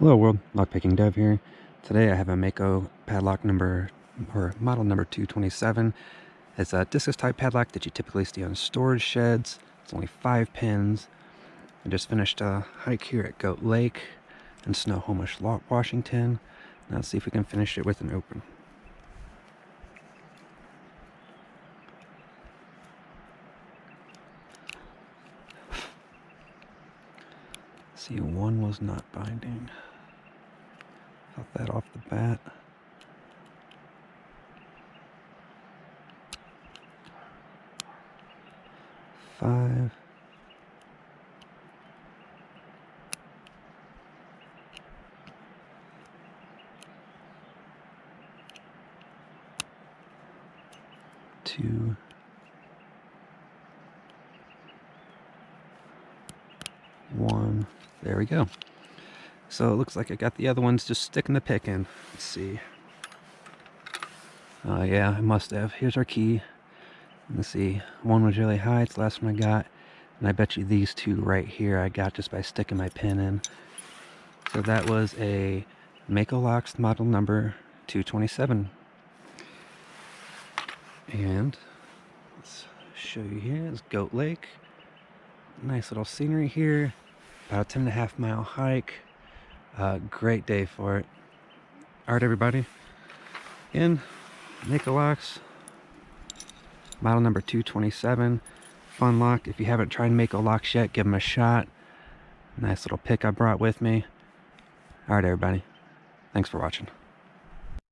Hello world, Lockpicking Dev here. Today I have a Mako padlock number, or model number 227. It's a discus type padlock that you typically see on storage sheds. It's only five pins. I just finished a hike here at Goat Lake in Snohomish, Washington. Now let's see if we can finish it with an open. See, one was not binding. That off the bat. Five. Two. One. There we go. So it looks like I got the other ones just sticking the pick in. Let's see. Oh uh, yeah, I must have. Here's our key. Let's see. One was really high. It's the last one I got. And I bet you these two right here I got just by sticking my pin in. So that was a Mako Locks model number 227. And let's show you here. It's Goat Lake. Nice little scenery here. About a 10 and a half mile hike. Uh, great day for it. All right, everybody. In Locks, model number 227. Fun lock. If you haven't tried Mako Locks yet, give them a shot. Nice little pick I brought with me. All right, everybody. Thanks for watching.